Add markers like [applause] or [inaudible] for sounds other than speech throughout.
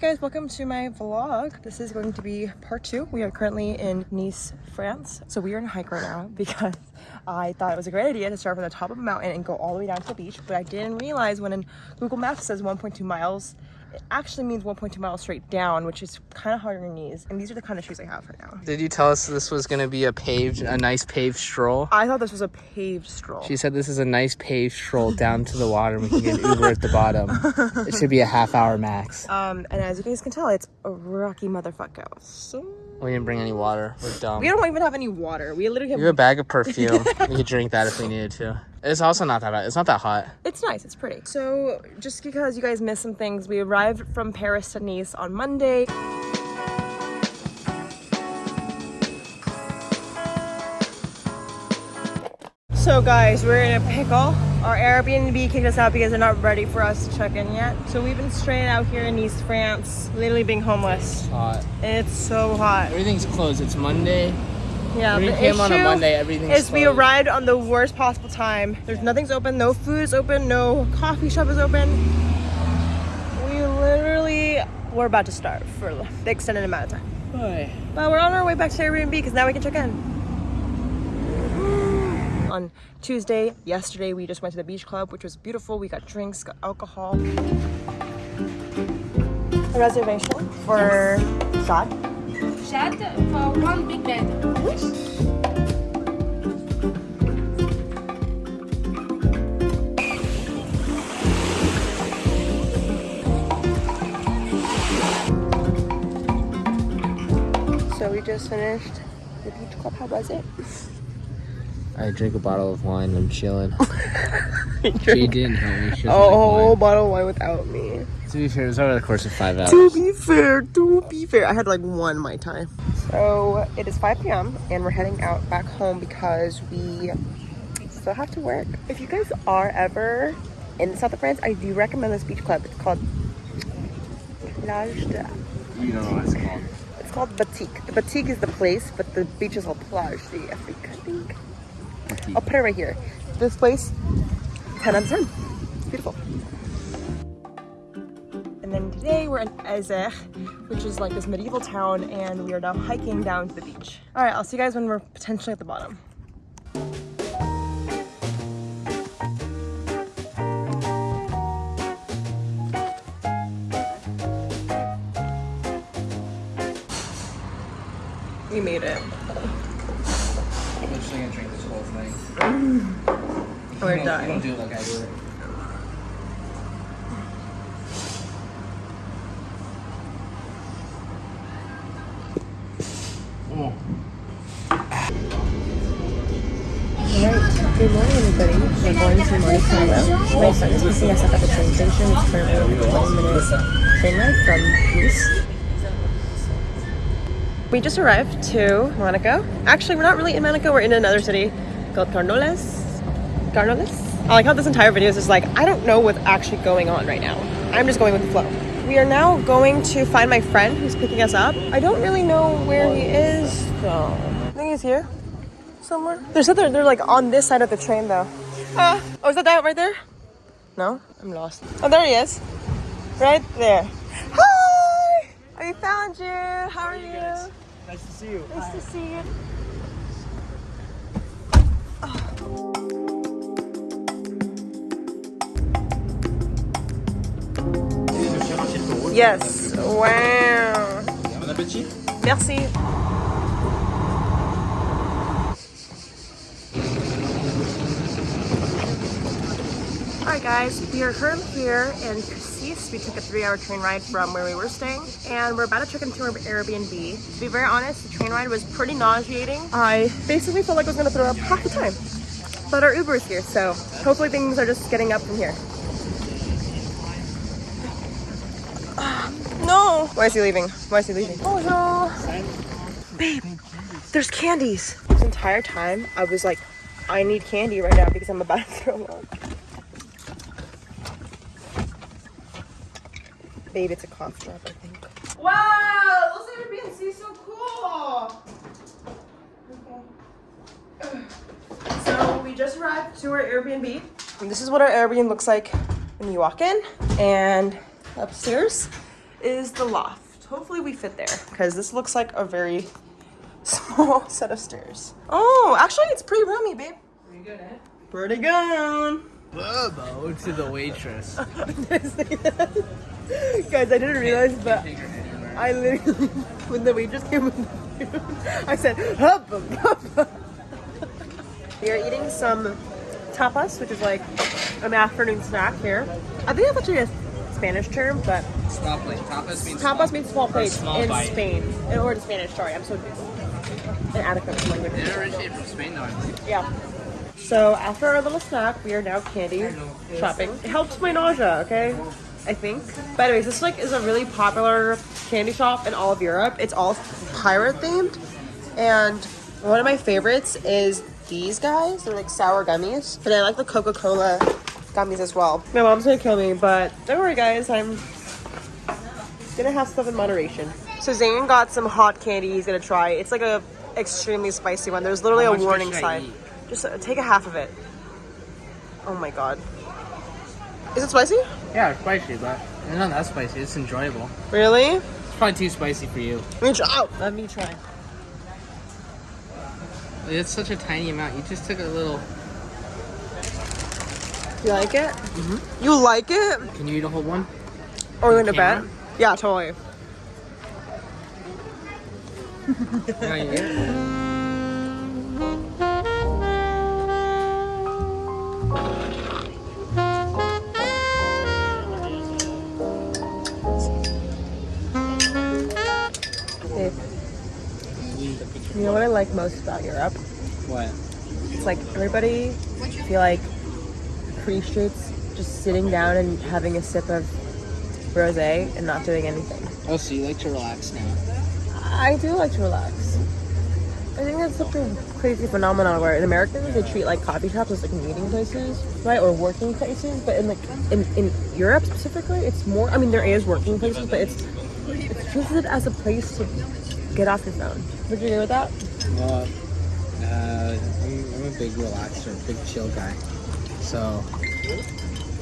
guys, welcome to my vlog. This is going to be part two. We are currently in Nice, France. So we are on a hike right now [laughs] because I thought it was a great idea to start from the top of a mountain and go all the way down to the beach, but I didn't realize when Google Maps says 1.2 miles, it actually means 1.2 miles straight down, which is kind of hard on your knees. And these are the kind of shoes I have right now. Did you tell us this was gonna be a paved, a nice paved stroll? I thought this was a paved stroll. She said this is a nice paved stroll down to the water and we can get an Uber at the bottom. It should be a half hour max. Um, and as you guys can tell, it's a rocky motherfucker. So We didn't bring any water. We're dumb. we don't even have any water. We literally have. You have a bag of perfume. [laughs] we could drink that if we needed to. It's also not that bad. It's not that hot. It's nice. It's pretty. So just because you guys missed some things, we arrived from Paris to Nice on Monday. So guys, we're in a pickle. Our Airbnb kicked us out because they're not ready for us to check in yet. So we've been straight out here in Nice France, literally being homeless. Hot. It's so hot. Everything's closed. It's Monday. Yeah, We came on a Monday. Everything's is we arrived on the worst possible time. There's nothing's open, no food is open, no coffee shop is open. We literally were about to starve for the extended amount of time. Hi. But we're on our way back to Airbnb because now we can check in. On Tuesday, yesterday, we just went to the beach club, which was beautiful. We got drinks, got alcohol. A reservation for Shad. Shed for one big bed. So we just finished the beach club. How was it? I drink a bottle of wine. I'm chilling. [laughs] she didn't help me. She a whole bottle of wine without me. To be fair, it was over the course of five hours. To be fair, to be fair, I had like one my time. So it is 5 p.m. and we're heading out back home because we still have to work. If you guys are ever in the south of France, I do recommend this beach club. It's called Plage de. You don't know what it's called. It's called Batik. The Batik is the place, but the beach is called Plage de Afrique, I think. I'll put it right here. This place, 10 out of 10. It's beautiful. And then today we're in Eze, which is like this medieval town, and we are now hiking down to the beach. All right, I'll see you guys when we're potentially at the bottom. We made it. I'm just gonna drink this whole thing. We're Don't- Don't do it like I do it. Oh. Alright, good morning everybody. We're going to Monte My son is picking us up at the train station. It's currently a 20 minute train ride from Nice. We just arrived to Monaco. Actually, we're not really in Monaco. We're in another city called Carnoles. Carnoles? I like how this entire video is just like, I don't know what's actually going on right now. I'm just going with the flow. We are now going to find my friend who's picking us up. I don't really know where he is though. I think he's here somewhere. There's other, they're like on this side of the train though. Uh, oh, is that that right there? No, I'm lost. Oh, there he is. Right there. Hi! I found you. How are you? Nice to see you. Nice to see you. Yes. Wow. Bon appétit. Merci. Alright guys, we are currently here in Cassis. We took a three hour train ride from where we were staying and we're about to check into our Airbnb. To be very honest, the train ride was pretty nauseating. I basically felt like I was gonna throw up half the time. But our Uber is here, so hopefully things are just getting up from here. Um, no! Why is he leaving? Why is he leaving? Oh no! Babe, there's candies. This entire time, I was like, I need candy right now because I'm about to throw up. Babe, it's a cough drop, I think. Wow! Those Airbnbs so cool! Okay. So we just arrived to our Airbnb. And this is what our Airbnb looks like when you walk in. And upstairs is the loft. Hopefully we fit there because this looks like a very [laughs] small set of stairs. Oh, actually it's pretty roomy, babe. Pretty good, eh? Pretty good. Bobo to the waitress. [laughs] Guys, I didn't realize, but I literally, [laughs] when the waitress came with the food, I said, hubba, hubba. We are eating some tapas, which is like an afternoon snack here. I think that's actually a Spanish term, but Small plate. Tapas means tapas means small plates small in bite. Spain. In order to Spanish, sorry, I'm so inadequate with language. It originated from Spain, though. I believe. Yeah. So after our little snack, we are now candy shopping. It helps my nausea, okay? I think. But anyways, this like is a really popular candy shop in all of Europe. It's all pirate themed. And one of my favorites is these guys. They're like sour gummies. But I like the Coca-Cola gummies as well. My mom's gonna kill me, but don't worry guys, I'm gonna have stuff in moderation. So Zane got some hot candy he's gonna try. It's like a extremely spicy one. There's literally a warning sign. Eat? Just uh, take a half of it. Oh my god. Is it spicy? Yeah, it's spicy, but it's not that spicy. It's enjoyable. Really? It's probably too spicy for you. Let me try. Oh, Let me try. It's such a tiny amount. You just took a little. You like it? Mm-hmm. You like it? Can you eat a whole one? Or we're gonna bet? camera? Yeah, totally. [laughs] like most about Europe? What? It's like everybody I feel like appreciates just sitting down and having a sip of rosé and not doing anything. Oh, so you like to relax now? I do like to relax. I think that's such a crazy phenomenon where in Americans they treat like coffee shops as like meeting places, right, or working places. But in like in, in Europe specifically, it's more. I mean, there is working places, but it's it's treated as a place to get off your phone. Would you agree with that? Well, uh, I'm, I'm a big relaxer, big chill guy. So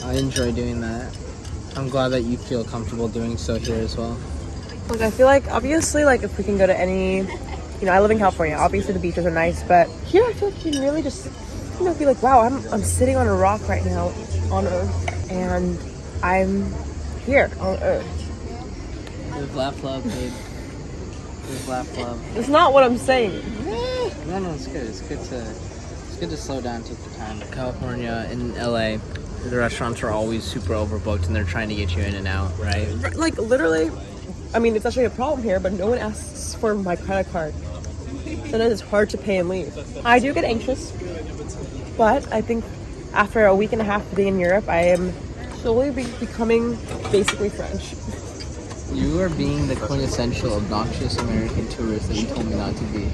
I enjoy doing that. I'm glad that you feel comfortable doing so here as well. Like I feel like obviously like if we can go to any, you know, I live in California. Obviously the beaches are nice, but here I feel like you can really just, you know, be like, wow, I'm I'm sitting on a rock right now on Earth, and I'm here on Earth. Live, laugh, love, babe. Live, laugh, love. It's not what I'm saying. No, no, it's good. It's good to it's good to slow down, take the time. California and LA, the restaurants are always super overbooked, and they're trying to get you in and out, right? Like literally, I mean, it's actually a problem here, but no one asks for my credit card. Sometimes it's hard to pay and leave. I do get anxious, but I think after a week and a half of being in Europe, I am slowly be- becoming basically French. You are being the quintessential obnoxious American tourist that you told me not to be.